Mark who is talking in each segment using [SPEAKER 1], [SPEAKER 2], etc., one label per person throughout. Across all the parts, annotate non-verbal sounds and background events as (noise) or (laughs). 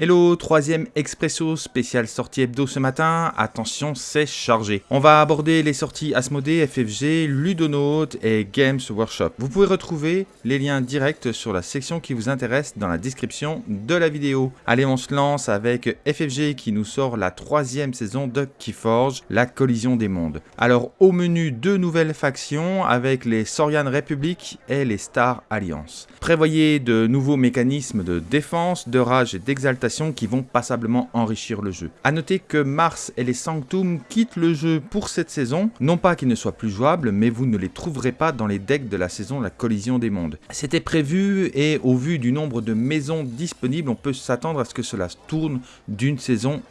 [SPEAKER 1] Hello, troisième Expresso spécial sortie hebdo ce matin. Attention, c'est chargé. On va aborder les sorties Asmodée, FFG, Ludonaut et Games Workshop. Vous pouvez retrouver les liens directs sur la section qui vous intéresse dans la description de la vidéo. Allez, on se lance avec FFG qui nous sort la troisième saison de Keyforge, la collision des mondes. Alors, au menu, deux nouvelles factions avec les Sorian Republic et les Star Alliance. Prévoyez de nouveaux mécanismes de défense, de rage et d'exaltation qui vont passablement enrichir le jeu. A noter que Mars et les Sanctum quittent le jeu pour cette saison, non pas qu'ils ne soient plus jouables, mais vous ne les trouverez pas dans les decks de la saison La Collision des Mondes. C'était prévu et au vu du nombre de maisons disponibles, on peut s'attendre à ce que cela tourne d'une saison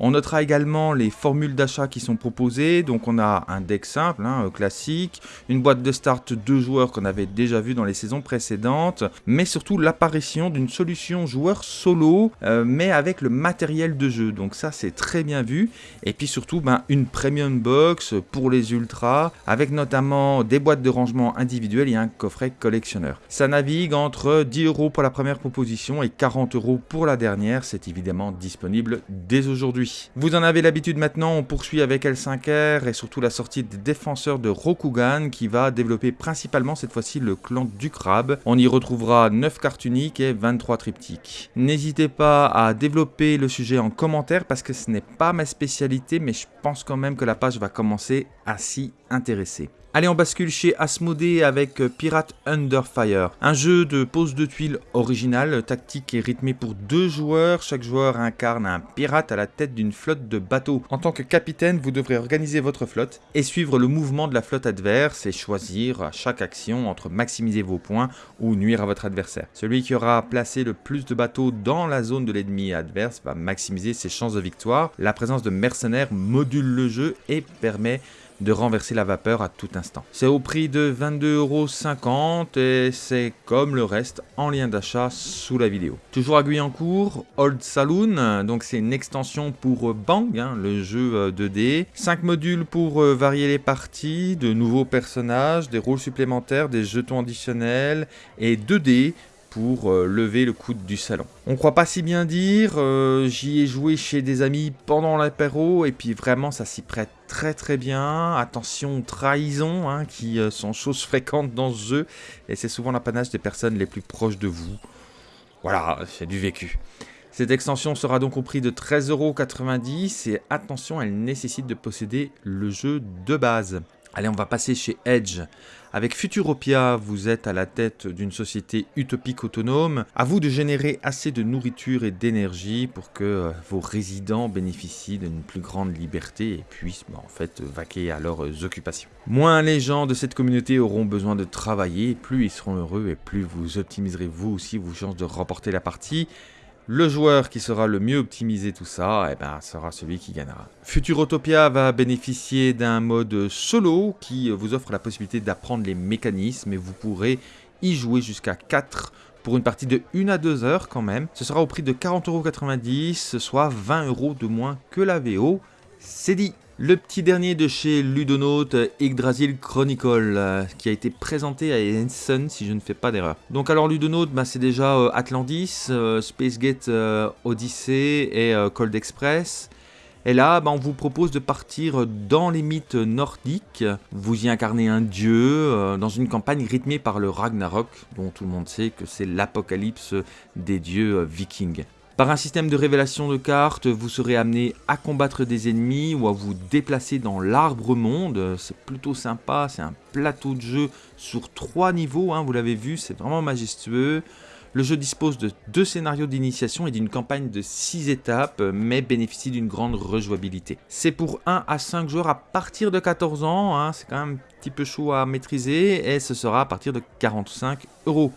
[SPEAKER 1] On notera également les formules d'achat qui sont proposées. Donc on a un deck simple, hein, classique, une boîte de start deux joueurs qu'on avait déjà vu dans les saisons précédentes, mais surtout l'apparition d'une solution joueur solo, euh, mais avec le matériel de jeu. Donc ça c'est très bien vu. Et puis surtout ben, une premium box pour les ultras, avec notamment des boîtes de rangement individuelles et un coffret collectionneur. Ça navigue entre 10 euros pour la première proposition et 40 euros pour la dernière. C'est évidemment disponible dès aujourd'hui. Vous en avez l'habitude maintenant, on poursuit avec L5R et surtout la sortie des défenseurs de Rokugan qui va développer principalement cette fois-ci le clan du crabe. On y retrouvera 9 cartes uniques et 23 triptyques. N'hésitez pas à développer le sujet en commentaire parce que ce n'est pas ma spécialité mais je pense quand même que la page va commencer à s'y intéresser. Allez, on bascule chez Asmodée avec euh, Pirate Under Fire. Un jeu de pose de tuiles original, tactique et rythmé pour deux joueurs. Chaque joueur incarne un pirate à la tête d'une flotte de bateaux. En tant que capitaine, vous devrez organiser votre flotte et suivre le mouvement de la flotte adverse et choisir à chaque action entre maximiser vos points ou nuire à votre adversaire. Celui qui aura placé le plus de bateaux dans la zone de l'ennemi adverse va maximiser ses chances de victoire. La présence de mercenaires module le jeu et permet de renverser la vapeur à tout instant. C'est au prix de 22,50€ et c'est comme le reste en lien d'achat sous la vidéo. Toujours à Guyancourt, Old Saloon, donc c'est une extension pour Bang, hein, le jeu 2D. Euh, 5 modules pour euh, varier les parties, de nouveaux personnages, des rôles supplémentaires, des jetons additionnels et 2D pour euh, lever le coude du salon. On croit pas si bien dire, euh, j'y ai joué chez des amis pendant l'apéro et puis vraiment ça s'y prête très très bien. Attention trahison hein, qui euh, sont choses fréquentes dans ce jeu et c'est souvent l'apanage des personnes les plus proches de vous. Voilà, c'est du vécu. Cette extension sera donc au prix de 13,90€ et attention, elle nécessite de posséder le jeu de base. Allez, on va passer chez Edge. Avec Futuropia, vous êtes à la tête d'une société utopique autonome. À vous de générer assez de nourriture et d'énergie pour que euh, vos résidents bénéficient d'une plus grande liberté et puissent bah, en fait vaquer à leurs occupations. Moins les gens de cette communauté auront besoin de travailler, plus ils seront heureux et plus vous optimiserez vous aussi vos chances de remporter la partie. Le joueur qui sera le mieux optimisé tout ça, eh ben, sera celui qui gagnera. Futurotopia va bénéficier d'un mode solo qui vous offre la possibilité d'apprendre les mécanismes et vous pourrez y jouer jusqu'à 4 pour une partie de 1 à 2 heures quand même. Ce sera au prix de 40,90€, soit 20€ de moins que la VO. C'est dit le petit dernier de chez Ludonaut, Yggdrasil Chronicle, euh, qui a été présenté à Ensign si je ne fais pas d'erreur. Donc alors Ludonaut, bah, c'est déjà euh, Atlantis, euh, Spacegate Odyssey et Cold Express. Et là, bah, on vous propose de partir dans les mythes nordiques. Vous y incarnez un dieu dans une campagne rythmée par le Ragnarok, dont tout le monde sait que c'est l'apocalypse des dieux vikings. Par un système de révélation de cartes, vous serez amené à combattre des ennemis ou à vous déplacer dans l'arbre monde. C'est plutôt sympa, c'est un plateau de jeu sur trois niveaux, hein, vous l'avez vu, c'est vraiment majestueux. Le jeu dispose de deux scénarios d'initiation et d'une campagne de 6 étapes, mais bénéficie d'une grande rejouabilité. C'est pour 1 à 5 joueurs à partir de 14 ans, hein, c'est quand même un petit peu chaud à maîtriser, et ce sera à partir de 45 euros.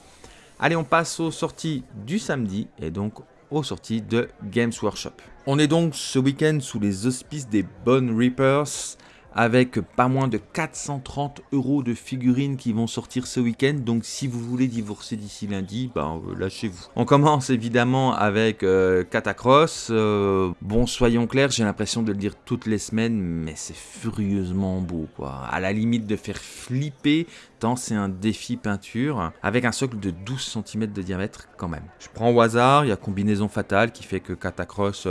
[SPEAKER 1] Allez, on passe aux sorties du samedi, et donc aux sorties de Games Workshop. On est donc ce week-end sous les auspices des Bone Reapers avec pas moins de 430 euros de figurines qui vont sortir ce week-end. Donc si vous voulez divorcer d'ici lundi, ben euh, lâchez-vous. On commence évidemment avec euh, Catacross. Euh, bon, soyons clairs, j'ai l'impression de le dire toutes les semaines, mais c'est furieusement beau, quoi. À la limite de faire flipper, tant c'est un défi peinture, avec un socle de 12 cm de diamètre quand même. Je prends au hasard, il y a combinaison fatale qui fait que Catacross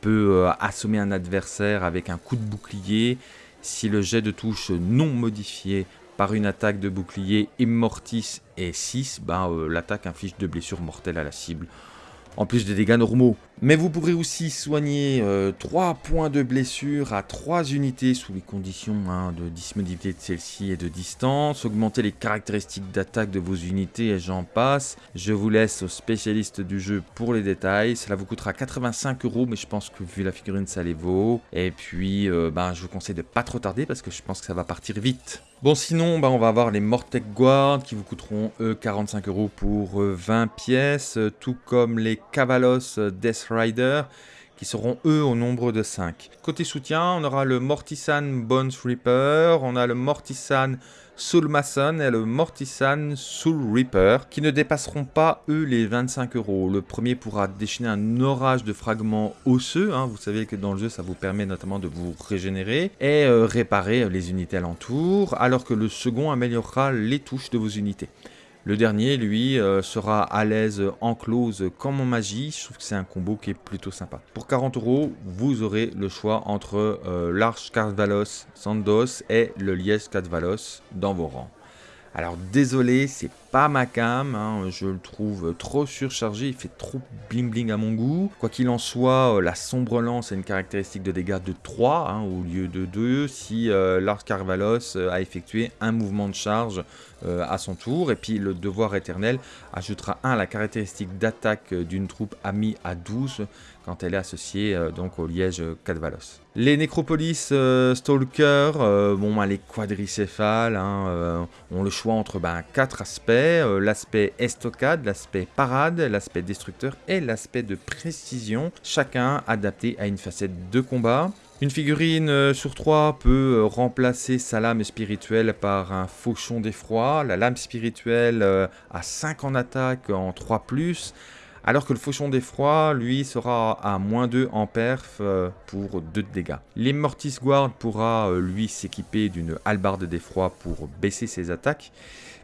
[SPEAKER 1] peut assommer un adversaire avec un coup de bouclier si le jet de touche non modifié par une attaque de bouclier Immortis est 6, ben, euh, l'attaque inflige de blessures mortelles à la cible en plus des dégâts normaux. Mais vous pourrez aussi soigner 3 euh, points de blessure à 3 unités sous les conditions hein, de disponibilité de celle-ci et de distance, augmenter les caractéristiques d'attaque de vos unités et j'en passe. Je vous laisse aux spécialistes du jeu pour les détails. Cela vous coûtera 85 euros, mais je pense que vu la figurine, ça les vaut. Et puis, euh, ben, je vous conseille de pas trop tarder parce que je pense que ça va partir vite. Bon sinon, bah, on va avoir les Mortec Guard qui vous coûteront eux 45 euros pour 20 pièces, tout comme les Cavalos Death Rider qui seront eux au nombre de 5. Côté soutien, on aura le Mortisan Bones Reaper, on a le Mortisan Soul Mason et le Mortisan Soul Reaper, qui ne dépasseront pas, eux, les 25 euros. Le premier pourra déchaîner un orage de fragments osseux, hein. vous savez que dans le jeu, ça vous permet notamment de vous régénérer, et euh, réparer les unités alentours, alors que le second améliorera les touches de vos unités. Le dernier, lui, euh, sera à l'aise en close comme en magie. Je trouve que c'est un combo qui est plutôt sympa. Pour 40 euros, vous aurez le choix entre euh, l'Arche Carvalos Sandos et le Liège Carvalos dans vos rangs. Alors désolé, c'est pas ma cam, hein, je le trouve trop surchargé, il fait trop bling bling à mon goût. Quoi qu'il en soit, euh, la sombre lance a une caractéristique de dégâts de 3 hein, au lieu de 2 si euh, Lars Carvalos euh, a effectué un mouvement de charge à son tour. Et puis le devoir éternel ajoutera 1 à la caractéristique d'attaque d'une troupe amie à 12 quand elle est associée donc au liège Cadvalos. Les Nécropolis Stalker, bon, bah, les quadricéphales, hein, ont le choix entre 4 ben, euh, l'aspect estocade, l'aspect parade, l'aspect destructeur et l'aspect de précision, chacun adapté à une facette de combat. Une figurine euh, sur 3 peut euh, remplacer sa lame spirituelle par un fauchon d'effroi. La lame spirituelle a 5 en attaque en 3+, alors que le fauchon d'effroi, lui, sera à moins 2 en perf pour 2 de dégâts. L'Immortis Guard pourra, lui, s'équiper d'une halbarde d'effroi pour baisser ses attaques,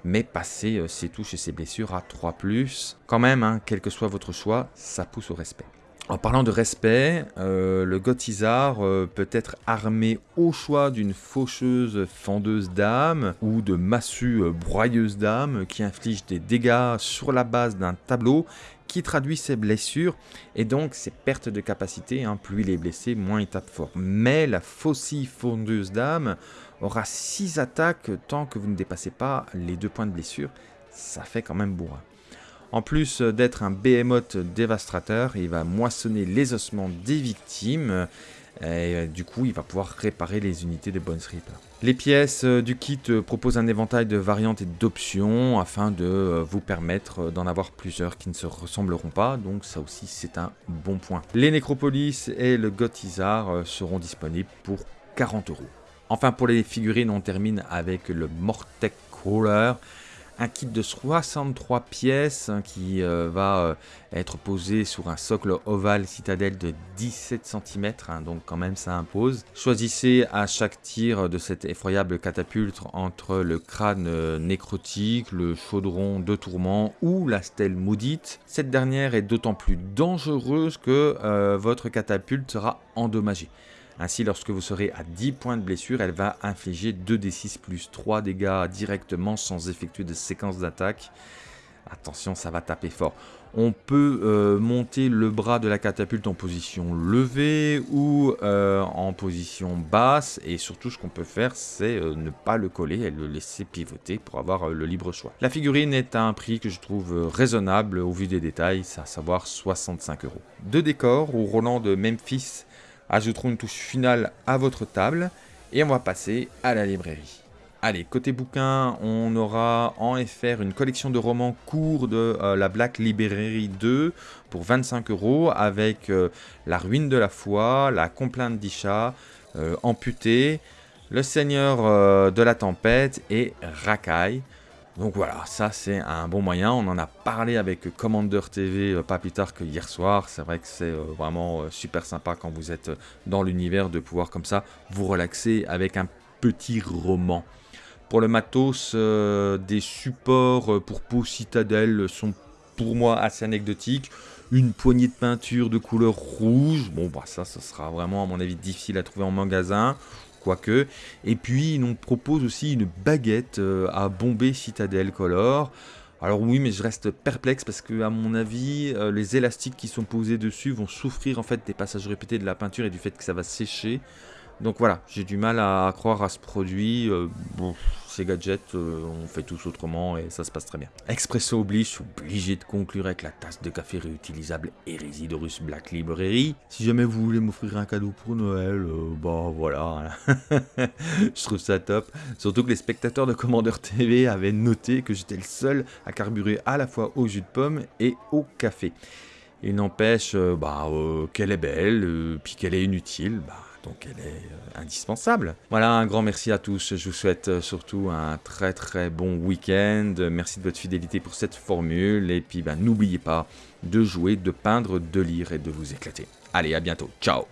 [SPEAKER 1] mais passer euh, ses touches et ses blessures à 3+. Quand même, hein, quel que soit votre choix, ça pousse au respect. En parlant de respect, euh, le Gothizar euh, peut être armé au choix d'une faucheuse fendeuse d'âme ou de massue broyeuse d'âme qui inflige des dégâts sur la base d'un tableau qui traduit ses blessures et donc ses pertes de capacité. Hein. plus il est blessé, moins il tape fort. Mais la faucille fondeuse d'âme aura 6 attaques tant que vous ne dépassez pas les 2 points de blessure. Ça fait quand même bourrin. En plus d'être un behemoth dévastateur, il va moissonner les ossements des victimes. Et euh, du coup, il va pouvoir réparer les unités de Bones Reaper. Les pièces euh, du kit euh, proposent un éventail de variantes et d'options afin de vous permettre d'en avoir plusieurs qui ne se ressembleront pas. Donc ça aussi, c'est un bon point. Les Necropolis et le Gothizar seront disponibles pour 40 euros. Enfin, pour les figurines, on termine avec le Mortec Crawler. Un kit de 63 pièces hein, qui euh, va euh, être posé sur un socle ovale citadelle de 17 cm, hein, donc quand même ça impose. Choisissez à chaque tir de cette effroyable catapulte entre le crâne euh, nécrotique, le chaudron de tourment ou la stèle maudite. Cette dernière est d'autant plus dangereuse que votre catapulte sera endommagée. Ainsi, lorsque vous serez à 10 points de blessure, elle va infliger 2d6 plus 3 dégâts directement sans effectuer de séquence d'attaque. Attention, ça va taper fort. On peut euh, monter le bras de la catapulte en position levée ou euh, en position basse. Et surtout, ce qu'on peut faire, c'est euh, ne pas le coller et le laisser pivoter pour avoir le libre choix. La figurine est à un prix que je trouve raisonnable au vu des détails, à savoir 65 euros. Deux décors au Roland de Memphis ajouterons une touche finale à votre table et on va passer à la librairie. Allez, côté bouquin, on aura en FR une collection de romans courts de euh, la Black Library 2 pour 25 euros avec euh, La ruine de la foi, La complainte d'Isha, euh, Amputé, Le Seigneur de la Tempête et Rakai. Donc voilà, ça c'est un bon moyen. On en a parlé avec Commander TV euh, pas plus tard que hier soir. C'est vrai que c'est euh, vraiment super sympa quand vous êtes dans l'univers de pouvoir comme ça vous relaxer avec un petit roman. Pour le matos, des supports pour peau citadelle sont pour moi assez anecdotiques une poignée de peinture de couleur rouge. Bon, bah ça, ça sera vraiment, à mon avis, difficile à trouver en magasin, quoique. Et puis, il nous propose aussi une baguette euh, à Bombay Citadel Color. Alors oui, mais je reste perplexe parce que, à mon avis, euh, les élastiques qui sont posés dessus vont souffrir en fait des passages répétés de la peinture et du fait que ça va sécher. Donc voilà, j'ai du mal à, croire à ce produit. Euh, bon, ces gadgets, euh, on fait tous autrement et ça se passe très bien. Expresso oblige, obligé de conclure avec la tasse de café réutilisable Hérésidorus Black Library. Si jamais vous voulez m'offrir un cadeau pour Noël, euh, bah voilà. (laughs) je trouve ça top. Surtout que les spectateurs de Commander TV avaient noté que j'étais le seul à carburer à la fois au jus de pomme et au café. Il n'empêche bah, qu'elle est belle, puis qu'elle est inutile. Bah, donc elle est euh, indispensable. Voilà, un grand merci à tous. Je vous souhaite euh, surtout un très très bon week-end. Merci de votre fidélité pour cette formule. Et puis ben, n'oubliez pas de jouer, de peindre, de lire et de vous éclater. Allez, à bientôt. Ciao